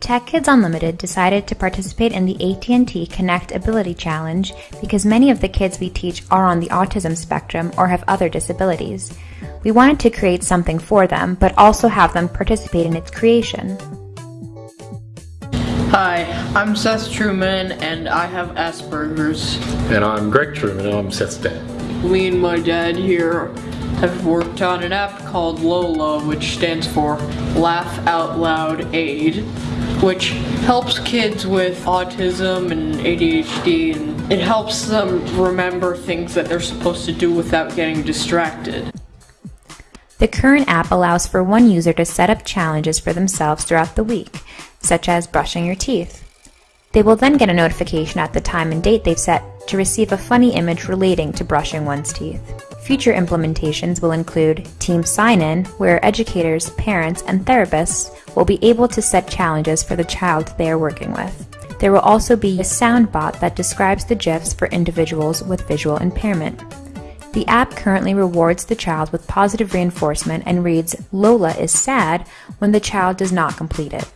Tech Kids Unlimited decided to participate in the AT&T Connect Ability Challenge because many of the kids we teach are on the autism spectrum or have other disabilities. We wanted to create something for them, but also have them participate in its creation. Hi, I'm Seth Truman and I have Asperger's. And I'm Greg Truman and I'm Seth's dad. Me and my dad here have worked on an app called Lola, which stands for Laugh Out Loud Aid, which helps kids with autism and ADHD and it helps them remember things that they're supposed to do without getting distracted. The current app allows for one user to set up challenges for themselves throughout the week, such as brushing your teeth. They will then get a notification at the time and date they've set to receive a funny image relating to brushing one's teeth. Future implementations will include Team Sign-In, where educators, parents, and therapists will be able to set challenges for the child they are working with. There will also be a sound bot that describes the GIFs for individuals with visual impairment. The app currently rewards the child with positive reinforcement and reads Lola is sad when the child does not complete it.